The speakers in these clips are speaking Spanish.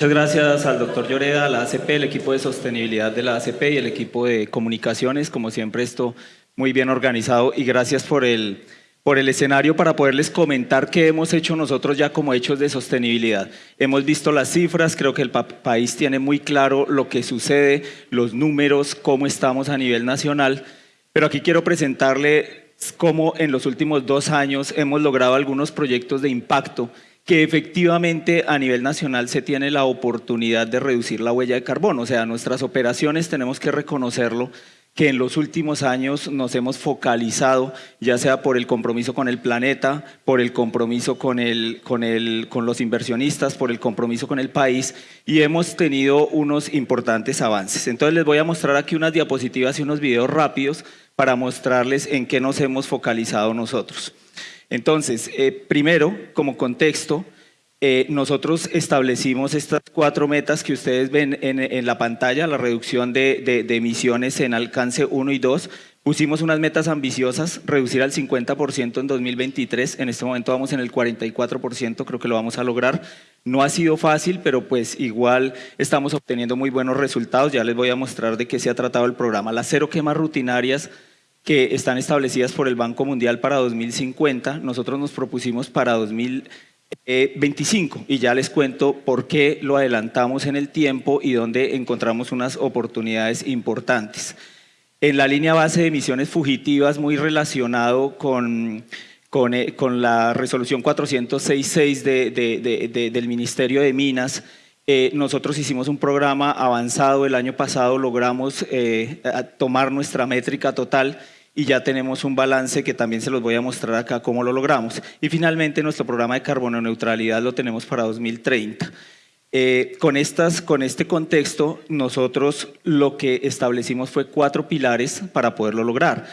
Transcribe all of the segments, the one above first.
Muchas gracias al doctor Lloreda, a la ACP, el equipo de sostenibilidad de la ACP y el equipo de comunicaciones, como siempre esto muy bien organizado. Y gracias por el, por el escenario para poderles comentar qué hemos hecho nosotros ya como hechos de sostenibilidad. Hemos visto las cifras, creo que el país tiene muy claro lo que sucede, los números, cómo estamos a nivel nacional, pero aquí quiero presentarle cómo en los últimos dos años hemos logrado algunos proyectos de impacto que efectivamente a nivel nacional se tiene la oportunidad de reducir la huella de carbono. O sea, nuestras operaciones tenemos que reconocerlo que en los últimos años nos hemos focalizado, ya sea por el compromiso con el planeta, por el compromiso con, el, con, el, con los inversionistas, por el compromiso con el país y hemos tenido unos importantes avances. Entonces les voy a mostrar aquí unas diapositivas y unos videos rápidos para mostrarles en qué nos hemos focalizado nosotros. Entonces, eh, primero, como contexto, eh, nosotros establecimos estas cuatro metas que ustedes ven en, la pantalla, la reducción de, emisiones en alcance 1 y 2. Pusimos unas metas ambiciosas, reducir al 50% en 2023, en este momento vamos en el 44%, creo que lo vamos a lograr. No ha sido fácil, pero pues igual estamos obteniendo muy buenos resultados, ya les voy a mostrar de qué se ha tratado el programa. Las cero quemas rutinarias que están establecidas por el Banco Mundial para 2050, nosotros nos propusimos para 2025 y ya les cuento por qué lo adelantamos en el tiempo y dónde encontramos unas oportunidades importantes. En la línea base de emisiones fugitivas, muy relacionado con, con, eh, la resolución 466 del Ministerio de Minas, eh, nosotros hicimos un programa avanzado el año pasado, logramos eh, tomar nuestra métrica total y ya tenemos un balance que también se los voy a mostrar acá cómo lo logramos. Y finalmente nuestro programa de carbono neutralidad lo tenemos para 2030. Eh, con, estas, con este contexto, nosotros lo que establecimos fue cuatro pilares para poderlo lograr.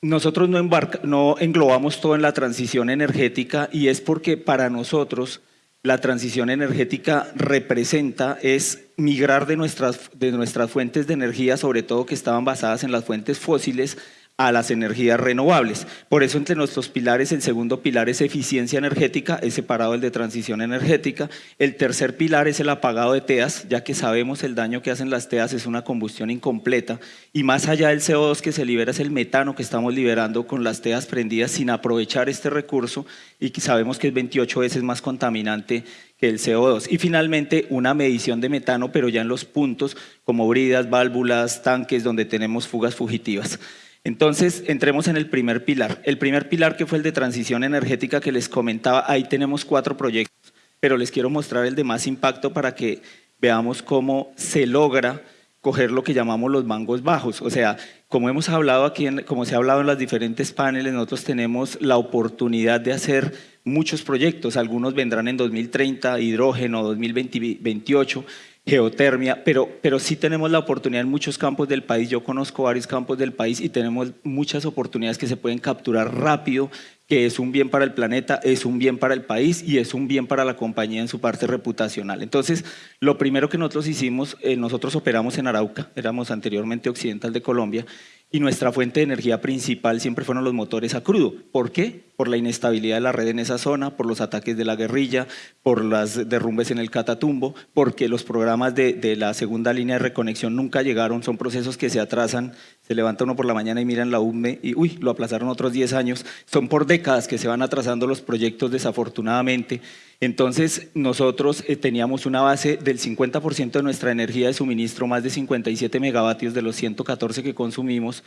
Nosotros no, no englobamos todo en la transición energética y es porque para nosotros la transición energética representa es migrar de nuestras, de nuestras fuentes de energía, sobre todo que estaban basadas en las fuentes fósiles, a las energías renovables. Por eso entre nuestros pilares, el segundo pilar es eficiencia energética, es separado el de transición energética. El tercer pilar es el apagado de TEAS, ya que sabemos el daño que hacen las TEAS es una combustión incompleta. Y más allá del CO2 que se libera es el metano que estamos liberando con las TEAS prendidas sin aprovechar este recurso y sabemos que es 28 veces más contaminante que el CO2. Y finalmente una medición de metano, pero ya en los puntos como bridas, válvulas, tanques donde tenemos fugas fugitivas. Entonces, entremos en el primer pilar. El primer pilar que fue el de transición energética que les comentaba, ahí tenemos cuatro proyectos, pero les quiero mostrar el de más impacto para que veamos cómo se logra coger lo que llamamos los mangos bajos. O sea, como hemos hablado aquí, como se ha hablado en las diferentes paneles, nosotros tenemos la oportunidad de hacer muchos proyectos. Algunos vendrán en 2030, hidrógeno, 2028, geotermia, pero, pero sí tenemos la oportunidad en muchos campos del país, yo conozco varios campos del país y tenemos muchas oportunidades que se pueden capturar rápido, que es un bien para el planeta, es un bien para el país y es un bien para la compañía en su parte reputacional. Entonces, lo primero que nosotros hicimos, eh, nosotros operamos en Arauca, éramos anteriormente occidental de Colombia, y nuestra fuente de energía principal siempre fueron los motores a crudo. ¿Por qué? Por la inestabilidad de la red en esa zona, por los ataques de la guerrilla, por las derrumbes en el Catatumbo, porque los programas de, de la segunda línea de reconexión nunca llegaron, son procesos que se atrasan, se levanta uno por la mañana y miran la UME y uy, lo aplazaron otros 10 años, son por décadas que se van atrasando los proyectos desafortunadamente. Entonces nosotros eh, teníamos una base del 50% de nuestra energía de suministro, más de 57 megavatios de los 114 que consumimos,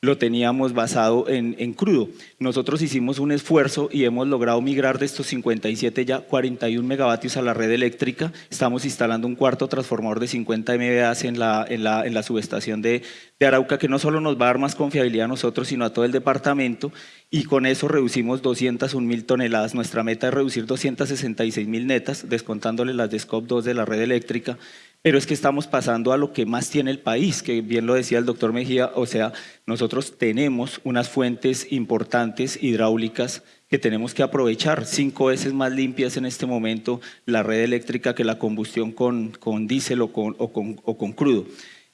lo teníamos basado en, en, crudo. Nosotros hicimos un esfuerzo y hemos logrado migrar de estos 57 ya 41 megavatios a la red eléctrica. Estamos instalando un cuarto transformador de 50 MVA en la, en la, en la subestación de, de Arauca que no solo nos va a dar más confiabilidad a nosotros, sino a todo el departamento y con eso reducimos 201 mil toneladas. Nuestra meta es reducir 266 mil netas, descontándole las de SCOP 2 de la red eléctrica pero es que estamos pasando a lo que más tiene el país, que bien lo decía el doctor Mejía, o sea, nosotros tenemos unas fuentes importantes hidráulicas que tenemos que aprovechar, cinco veces más limpias en este momento la red eléctrica que la combustión con, con diésel o con, o con, o con crudo.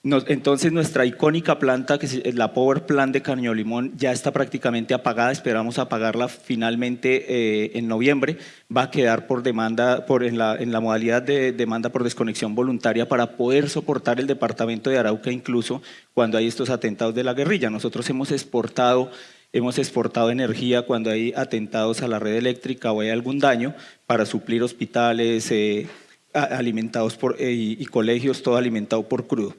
Entonces nuestra icónica planta, que es la Power Plant de Caño Limón, ya está prácticamente apagada, esperamos apagarla finalmente eh, en noviembre, va a quedar por demanda, por, en, la, en la modalidad de demanda por desconexión voluntaria para poder soportar el departamento de Arauca incluso cuando hay estos atentados de la guerrilla. Nosotros hemos exportado hemos exportado energía cuando hay atentados a la red eléctrica o hay algún daño para suplir hospitales eh, alimentados por, eh, y colegios, todo alimentado por crudo.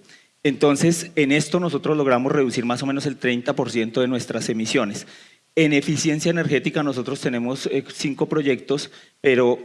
Entonces, en esto nosotros logramos reducir más o menos el 30% de nuestras emisiones. En eficiencia energética nosotros tenemos eh, cinco proyectos, pero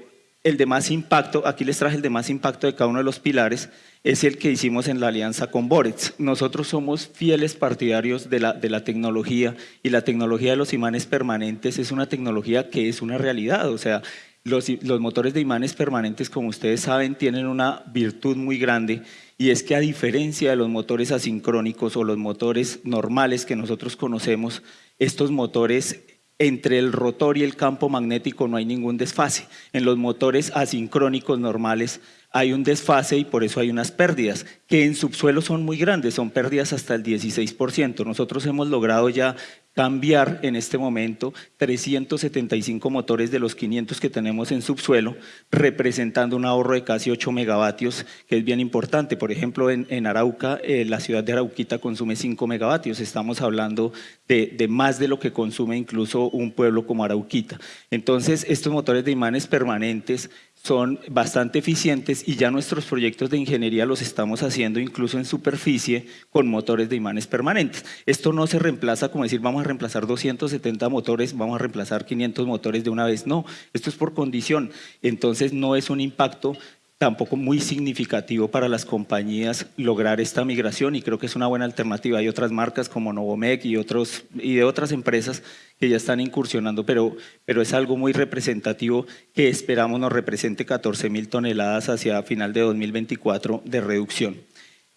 el de más impacto, aquí les traje el de más impacto de cada uno de los pilares, es el que hicimos en la alianza con Borex. Nosotros somos fieles partidarios de la, de la tecnología y la tecnología de los imanes permanentes es una tecnología que es una realidad, o sea, los, los, motores de imanes permanentes, como ustedes saben, tienen una virtud muy grande y es que a diferencia de los motores asincrónicos o los motores normales que nosotros conocemos, estos motores entre el rotor y el campo magnético no hay ningún desfase. En los motores asincrónicos normales hay un desfase y por eso hay unas pérdidas, que en subsuelo son muy grandes, son pérdidas hasta el 16%. Nosotros hemos logrado ya cambiar en este momento 375 motores de los 500 que tenemos en subsuelo, representando un ahorro de casi 8 megavatios, que es bien importante. Por ejemplo, en, Arauca, eh, la ciudad de Arauquita consume 5 megavatios. Estamos hablando de, de, más de lo que consume incluso un pueblo como Arauquita. Entonces, estos motores de imanes permanentes son bastante eficientes y ya nuestros proyectos de ingeniería los estamos haciendo incluso en superficie con motores de imanes permanentes. Esto no se reemplaza como decir vamos a reemplazar 270 motores, vamos a reemplazar 500 motores de una vez, no, esto es por condición, entonces no es un impacto tampoco muy significativo para las compañías lograr esta migración y creo que es una buena alternativa. Hay otras marcas como Novomec y, otros, y de otras empresas que ya están incursionando, pero, pero es algo muy representativo que esperamos nos represente 14 mil toneladas hacia final de 2024 de reducción.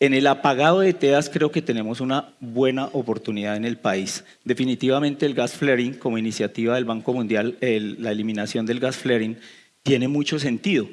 En el apagado de TEAS creo que tenemos una buena oportunidad en el país. Definitivamente el gas flaring como iniciativa del Banco Mundial, la eliminación del gas flaring, tiene mucho sentido.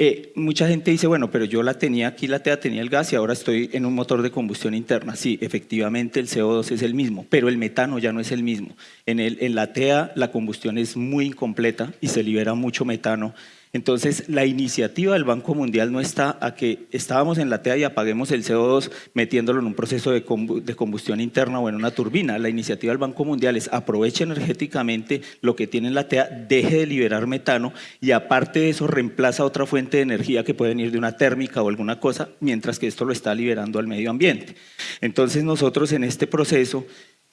Eh, mucha gente dice, bueno, pero yo la tenía aquí, la TEA tenía el gas y ahora estoy en un motor de combustión interna. Sí, efectivamente el CO2 es el mismo, pero el metano ya no es el mismo. En, el, en la TEA la combustión es muy incompleta y se libera mucho metano entonces, la iniciativa del Banco Mundial no está a que estábamos en la TEA y apaguemos el CO2 metiéndolo en un proceso de combustión interna o en una turbina. La iniciativa del Banco Mundial es aproveche energéticamente lo que tiene en la TEA, deje de liberar metano y aparte de eso reemplaza otra fuente de energía que puede venir de una térmica o alguna cosa, mientras que esto lo está liberando al medio ambiente. Entonces nosotros en este proceso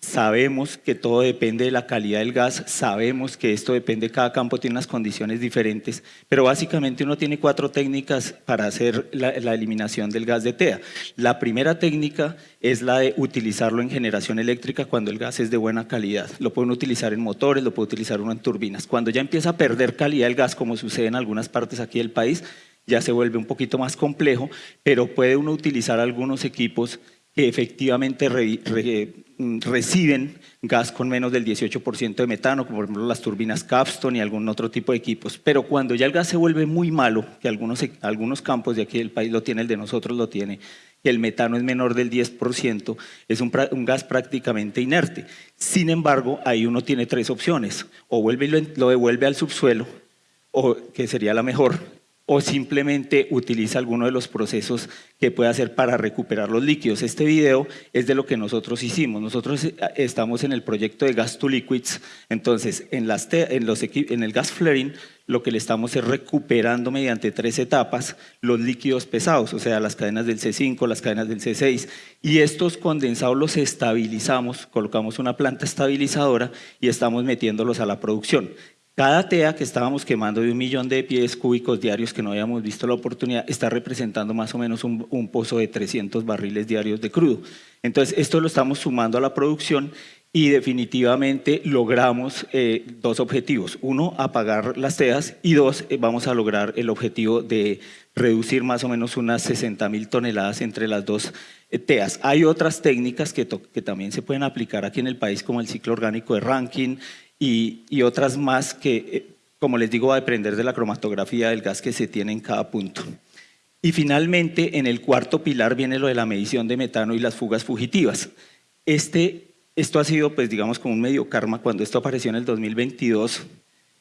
Sabemos que todo depende de la calidad del gas, sabemos que esto depende, cada campo tiene unas condiciones diferentes, pero básicamente uno tiene cuatro técnicas para hacer la, eliminación del gas de TEA. La primera técnica es la de utilizarlo en generación eléctrica cuando el gas es de buena calidad. Lo pueden utilizar en motores, lo puede utilizar uno en turbinas. Cuando ya empieza a perder calidad el gas, como sucede en algunas partes aquí del país, ya se vuelve un poquito más complejo, pero puede uno utilizar algunos equipos efectivamente mm, reciben gas con menos del 18% de metano, como por ejemplo las turbinas Capstone y algún otro tipo de equipos. Pero cuando ya el gas se vuelve muy malo, que algunos, algunos campos de aquí del país lo tienen, el de nosotros lo tiene, que el metano es menor del 10%, es un, gas prácticamente inerte. Sin embargo, ahí uno tiene tres opciones, o vuelve lo, lo devuelve al subsuelo, o que sería la mejor, o simplemente utiliza alguno de los procesos que puede hacer para recuperar los líquidos. Este video es de lo que nosotros hicimos. Nosotros eh, estamos en el proyecto de Gas to Liquids, entonces en, el gas flaring lo que le estamos es recuperando mediante tres etapas los líquidos pesados, o sea, las cadenas del C5, las cadenas del C6, y estos condensados los estabilizamos, colocamos una planta estabilizadora y estamos metiéndolos a la producción. Cada TEA que estábamos quemando de un millón de pies cúbicos diarios que no habíamos visto la oportunidad está representando más o menos un, pozo de 300 barriles diarios de crudo. Entonces, esto lo estamos sumando a la producción y definitivamente logramos eh, dos objetivos. Uno, apagar las TEAs y dos, eh, vamos a lograr el objetivo de reducir más o menos unas 60 mil toneladas entre las dos eh, TEAs. Hay otras técnicas que, que también se pueden aplicar aquí en el país como el ciclo orgánico de Rankin, y, otras más que, eh, como les digo, va a depender de la cromatografía del gas que se tiene en cada punto. Y finalmente, en el cuarto pilar viene lo de la medición de metano y las fugas fugitivas. Este, esto ha sido, pues digamos, como un medio karma cuando esto apareció en el 2022,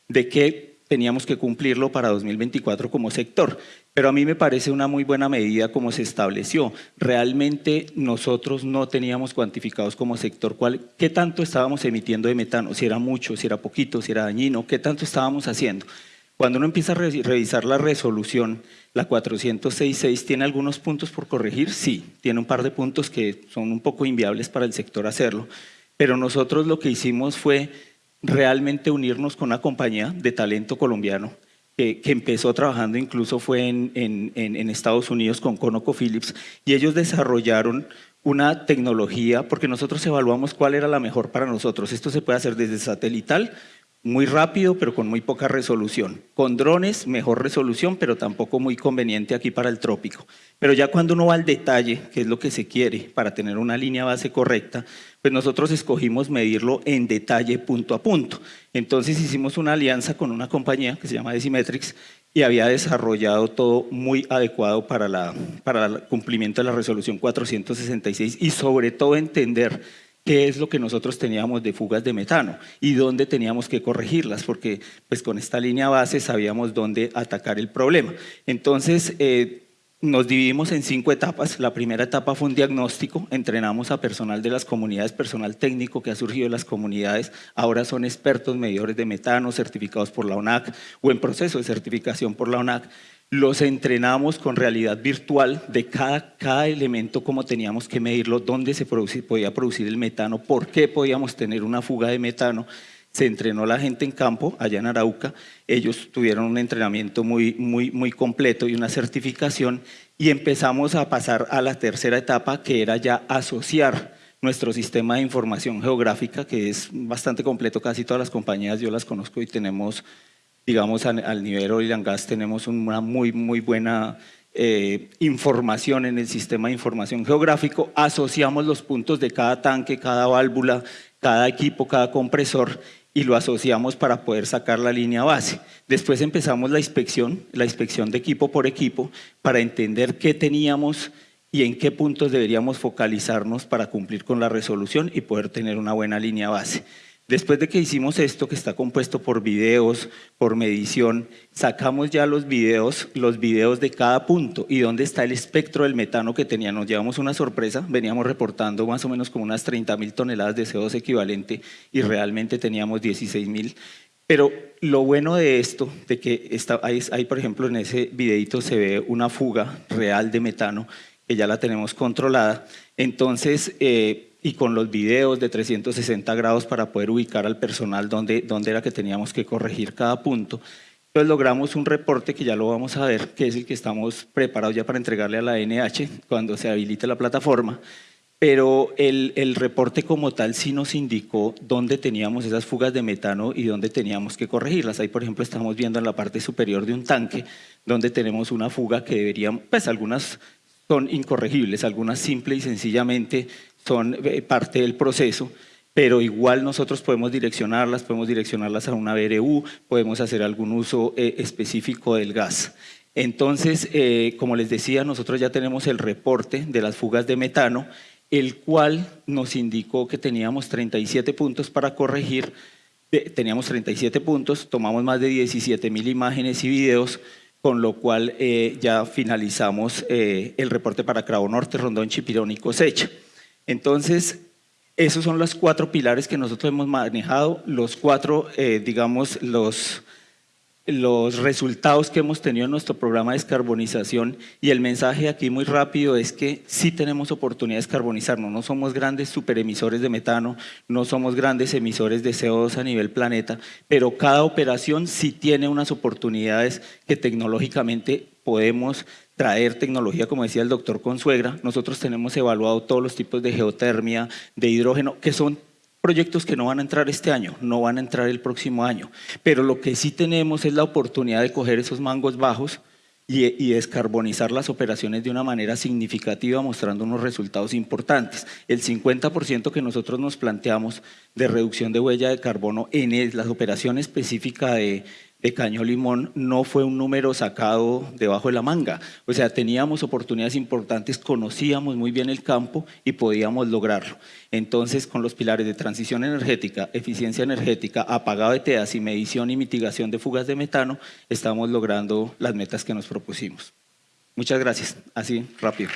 de que teníamos que cumplirlo para 2024 como sector. Pero a mí me parece una muy buena medida como se estableció. Realmente nosotros no teníamos cuantificados como sector cuál, qué tanto estábamos emitiendo de metano, si era mucho, si era poquito, si era dañino, qué tanto estábamos haciendo. Cuando uno empieza a revisar la resolución, la 406.6 tiene algunos puntos por corregir, sí, tiene un par de puntos que son un poco inviables para el sector hacerlo, pero nosotros lo que hicimos fue realmente unirnos con una compañía de talento colombiano que, empezó trabajando incluso fue en, en, Estados Unidos con ConocoPhillips y ellos desarrollaron una tecnología porque nosotros evaluamos cuál era la mejor para nosotros. Esto se puede hacer desde satelital muy rápido pero con muy poca resolución. Con drones mejor resolución pero tampoco muy conveniente aquí para el trópico. Pero ya cuando uno va al detalle, que es lo que se quiere para tener una línea base correcta, pues nosotros escogimos medirlo en detalle punto a punto. Entonces hicimos una alianza con una compañía que se llama Decimetrics y había desarrollado todo muy adecuado para, la, para el cumplimiento de la resolución 466 y sobre todo entender qué es lo que nosotros teníamos de fugas de metano y dónde teníamos que corregirlas, porque pues con esta línea base sabíamos dónde atacar el problema. Entonces, eh, nos dividimos en cinco etapas. La primera etapa fue un diagnóstico, entrenamos a personal de las comunidades, personal técnico que ha surgido de las comunidades, ahora son expertos medidores de metano, certificados por la ONAC o en proceso de certificación por la ONAC los entrenamos con realidad virtual de cada, cada elemento, cómo teníamos que medirlo, dónde se podía producir el metano, por qué podíamos tener una fuga de metano. Se entrenó la gente en campo, allá en Arauca, ellos tuvieron un entrenamiento muy, muy, muy completo y una certificación. Y empezamos a pasar a la tercera etapa que era ya asociar nuestro sistema de información geográfica, que es bastante completo, casi todas las compañías yo las conozco y tenemos digamos, al, nivel oil and gas tenemos una muy, muy buena eh, información en el sistema de información geográfico, asociamos los puntos de cada tanque, cada válvula, cada equipo, cada compresor y lo asociamos para poder sacar la línea base. Después empezamos la inspección, la inspección de equipo por equipo para entender qué teníamos y en qué puntos deberíamos focalizarnos para cumplir con la resolución y poder tener una buena línea base. Después de que hicimos esto, que está compuesto por videos, por medición, sacamos ya los videos, los videos de cada punto y dónde está el espectro del metano que teníamos. Nos llevamos una sorpresa, veníamos reportando más o menos como unas 30 mil toneladas de CO2 equivalente y realmente teníamos 16 mil. Pero lo bueno de esto, de que está, ahí, por ejemplo en ese videito se ve una fuga real de metano, que ya la tenemos controlada, entonces... Eh, y con los videos de 360 grados para poder ubicar al personal donde, donde era que teníamos que corregir cada punto. Entonces logramos un reporte que ya lo vamos a ver, que es el que estamos preparados ya para entregarle a la NH cuando se habilite la plataforma, pero el, el, reporte como tal sí nos indicó dónde teníamos esas fugas de metano y dónde teníamos que corregirlas. Ahí, por ejemplo, estamos viendo en la parte superior de un tanque donde tenemos una fuga que deberían, pues algunas son incorregibles, algunas simple y sencillamente son eh, parte del proceso, pero igual nosotros podemos direccionarlas, podemos direccionarlas a una BRU, podemos hacer algún uso eh, específico del gas. Entonces, eh, como les decía, nosotros ya tenemos el reporte de las fugas de metano, el cual nos indicó que teníamos 37 puntos para corregir, teníamos 37 puntos, tomamos más de 17 mil imágenes y videos, con lo cual ya finalizamos el reporte para Cravo Norte, Rondón, Chipirón y Cosecha. Entonces, esos son los cuatro pilares que nosotros hemos manejado, los cuatro, eh, digamos, los, los resultados que hemos tenido en nuestro programa de descarbonización y el mensaje aquí muy rápido es que sí tenemos oportunidad de descarbonizarnos, no somos grandes superemisores de metano, no somos grandes emisores de CO2 a nivel planeta, pero cada operación sí tiene unas oportunidades que tecnológicamente podemos traer tecnología, como decía el doctor Consuegra, nosotros tenemos evaluado todos los tipos de geotermia, de hidrógeno, que son proyectos que no van a entrar este año, no van a entrar el próximo año, pero lo que sí tenemos es la oportunidad de coger esos mangos bajos y, descarbonizar las operaciones de una manera significativa, mostrando unos resultados importantes. El 50% que nosotros nos planteamos de reducción de huella de carbono en las operaciones específicas de, de Caño Limón no fue un número sacado debajo de la manga. O sea, teníamos oportunidades importantes, conocíamos muy bien el campo y podíamos lograrlo. Entonces, con los pilares de transición energética, eficiencia energética, apagado de teas y medición y mitigación de fugas de metano, estamos logrando las metas que nos propusimos. Muchas gracias. Así, rápido.